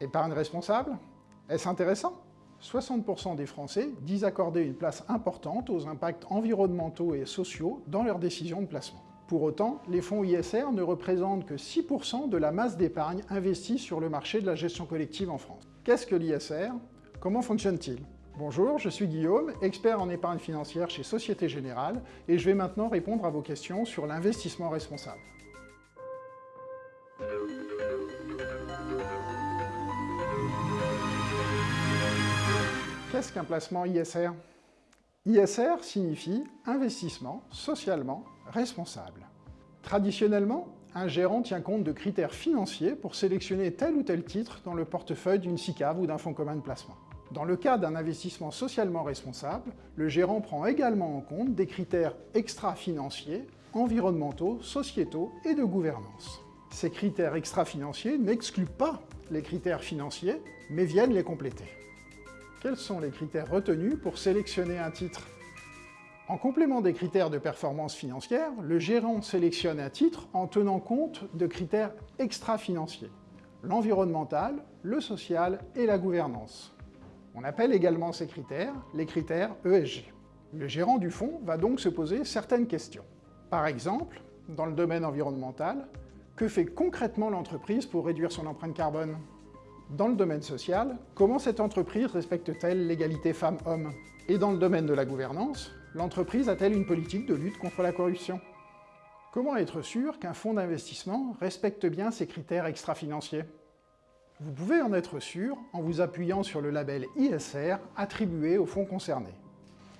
Épargne responsable Est-ce intéressant? 60% des Français disent accorder une place importante aux impacts environnementaux et sociaux dans leurs décisions de placement. Pour autant, les fonds ISR ne représentent que 6% de la masse d'épargne investie sur le marché de la gestion collective en France. Qu'est-ce que l'ISR Comment fonctionne-t-il? Bonjour, je suis Guillaume, expert en épargne financière chez Société Générale, et je vais maintenant répondre à vos questions sur l'investissement responsable. Qu'un placement ISR ISR signifie investissement socialement responsable. Traditionnellement, un gérant tient compte de critères financiers pour sélectionner tel ou tel titre dans le portefeuille d'une SICAV ou d'un fonds commun de placement. Dans le cas d'un investissement socialement responsable, le gérant prend également en compte des critères extra-financiers, environnementaux, sociétaux et de gouvernance. Ces critères extra-financiers n'excluent pas les critères financiers, mais viennent les compléter. Quels sont les critères retenus pour sélectionner un titre? En complément des critères de performance financière, le gérant sélectionne un titre en tenant compte de critères extra-financiers, l'environnemental, le social et la gouvernance. On appelle également ces critères les critères ESG. Le gérant du fonds va donc se poser certaines questions. Par exemple, dans le domaine environnemental, que fait concrètement l'entreprise pour réduire son empreinte carbone? Dans le domaine social, comment cette entreprise respecte-t-elle l'égalité femmes-hommes? Et dans le domaine de la gouvernance, l'entreprise a-t-elle une politique de lutte contre la corruption? Comment être sûr qu'un fonds d'investissement respecte bien ces critères extra-financiers? Vous pouvez en être sûr en vous appuyant sur le label ISR attribué au fonds concerné.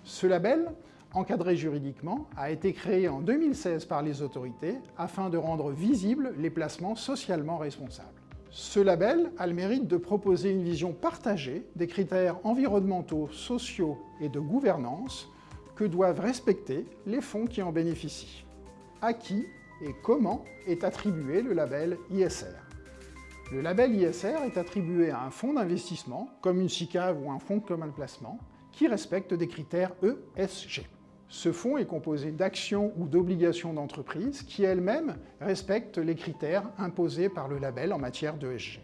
Ce label, encadré juridiquement, a été créé en 2016 par les autorités afin de rendre visibles les placements socialement responsables. Ce label a le mérite de proposer une vision partagée des critères environnementaux, sociaux et de gouvernance que doivent respecter les fonds qui en bénéficient. À qui et comment est attribué le label ISR Le label ISR est attribué à un fonds d'investissement, comme une SICAV ou un fonds commun de placement, qui respecte des critères ESG. Ce fonds est composé d'actions ou d'obligations d'entreprise qui elles-mêmes respectent les critères imposés par le label en matière d'ESG.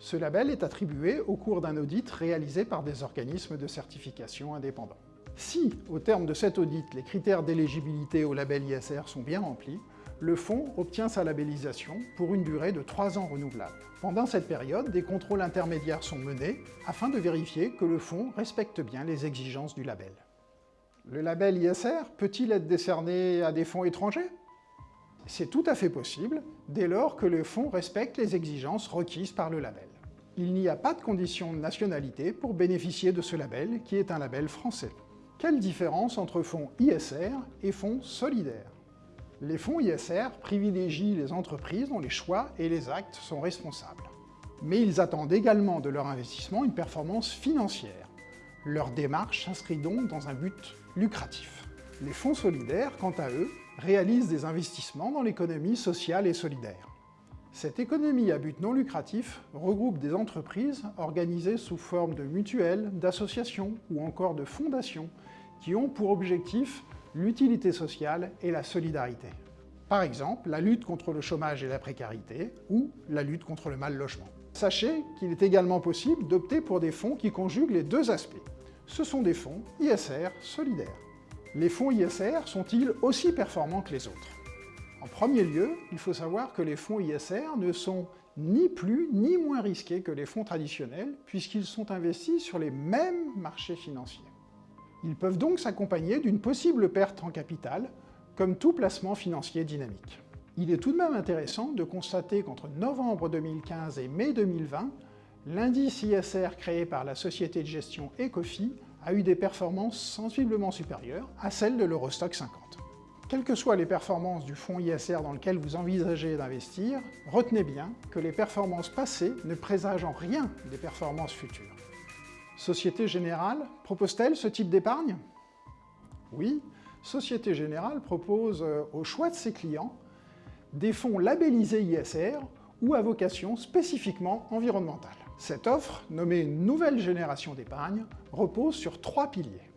Ce label est attribué au cours d'un audit réalisé par des organismes de certification indépendants. Si, au terme de cet audit, les critères d'éligibilité au label ISR sont bien remplis, le fonds obtient sa labellisation pour une durée de 3 ans renouvelable. Pendant cette période, des contrôles intermédiaires sont menés afin de vérifier que le fonds respecte bien les exigences du label. Le label ISR peut-il être décerné à des fonds étrangers? C'est tout à fait possible, dès lors que le fonds respecte les exigences requises par le label. Il n'y a pas de condition de nationalité pour bénéficier de ce label, qui est un label français. Quelle différence entre fonds ISR et fonds solidaires? Les fonds ISR privilégient les entreprises dont les choix et les actes sont responsables. Mais ils attendent également de leur investissement une performance financière. Leur démarche s'inscrit donc dans un but lucratif. Les fonds solidaires, quant à eux, réalisent des investissements dans l'économie sociale et solidaire. Cette économie à but non lucratif regroupe des entreprises organisées sous forme de mutuelles, d'associations ou encore de fondations qui ont pour objectif l'utilité sociale et la solidarité. Par exemple, la lutte contre le chômage et la précarité ou la lutte contre le mal logement. Sachez qu'il est également possible d'opter pour des fonds qui conjuguent les deux aspects, ce sont des fonds ISR solidaires. Les fonds ISR sont-ils aussi performants que les autres? En premier lieu, il faut savoir que les fonds ISR ne sont ni plus ni moins risqués que les fonds traditionnels, puisqu'ils sont investis sur les mêmes marchés financiers. Ils peuvent donc s'accompagner d'une possible perte en capital, comme tout placement financier dynamique. Il est tout de même intéressant de constater qu'entre novembre 2015 et mai 2020, L'indice ISR créé par la société de gestion Ecofi a eu des performances sensiblement supérieures à celles de l'Eurostock 50. Quelles que soient les performances du fonds ISR dans lequel vous envisagez d'investir, retenez bien que les performances passées ne présagent en rien des performances futures. Société Générale propose-t-elle ce type d'épargne? Oui, Société Générale propose euh, au choix de ses clients des fonds labellisés ISR ou à vocation spécifiquement environnementale. Cette offre, nommée Nouvelle Génération d'épargne, repose sur trois piliers.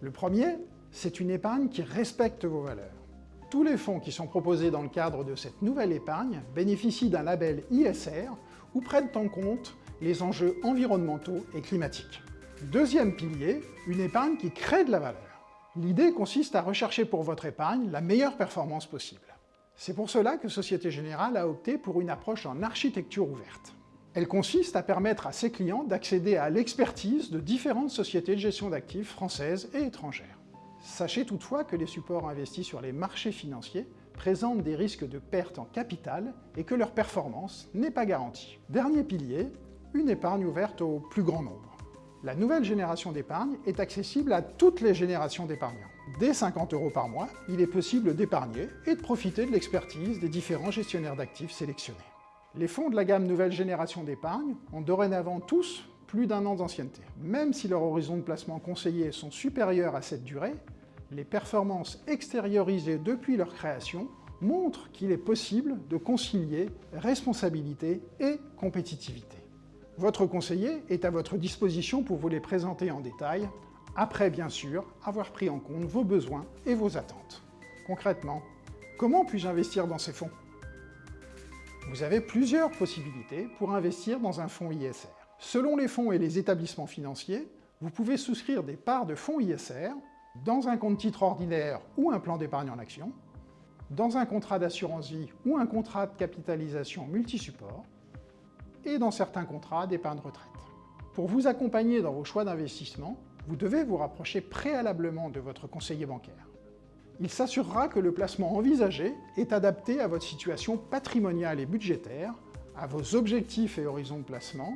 Le premier, c'est une épargne qui respecte vos valeurs. Tous les fonds qui sont proposés dans le cadre de cette nouvelle épargne bénéficient d'un label ISR ou prennent en compte les enjeux environnementaux et climatiques. Deuxième pilier, une épargne qui crée de la valeur. L'idée consiste à rechercher pour votre épargne la meilleure performance possible. C'est pour cela que Société Générale a opté pour une approche en architecture ouverte. Elle consiste à permettre à ses clients d'accéder à l'expertise de différentes sociétés de gestion d'actifs françaises et étrangères. Sachez toutefois que les supports investis sur les marchés financiers présentent des risques de perte en capital et que leur performance n'est pas garantie. Dernier pilier, une épargne ouverte au plus grand nombre. La nouvelle génération d'épargne est accessible à toutes les générations d'épargnants. Dès 50 euros par mois, il est possible d'épargner et de profiter de l'expertise des différents gestionnaires d'actifs sélectionnés. Les fonds de la gamme nouvelle génération d'épargne ont dorénavant tous plus d'un an d'ancienneté. Même si leurs horizons de placement conseillés sont supérieurs à cette durée, les performances extériorisées depuis leur création montrent qu'il est possible de concilier responsabilité et compétitivité. Votre conseiller est à votre disposition pour vous les présenter en détail, après bien sûr avoir pris en compte vos besoins et vos attentes. Concrètement, comment puis-je investir dans ces fonds? Vous avez plusieurs possibilités pour investir dans un fonds ISR. Selon les fonds et les établissements financiers, vous pouvez souscrire des parts de fonds ISR dans un compte titre ordinaire ou un plan d'épargne en action, dans un contrat d'assurance vie ou un contrat de capitalisation multisupport, et dans certains contrats d'épargne retraite. Pour vous accompagner dans vos choix d'investissement, vous devez vous rapprocher préalablement de votre conseiller bancaire. Il s'assurera que le placement envisagé est adapté à votre situation patrimoniale et budgétaire, à vos objectifs et horizons de placement,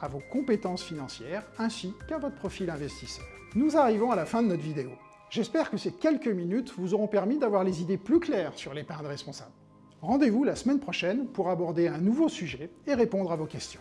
à vos compétences financières, ainsi qu'à votre profil investisseur. Nous arrivons à la fin de notre vidéo. J'espère que ces quelques minutes vous auront permis d'avoir les idées plus claires sur l'épargne responsable. Rendez-vous la semaine prochaine pour aborder un nouveau sujet et répondre à vos questions.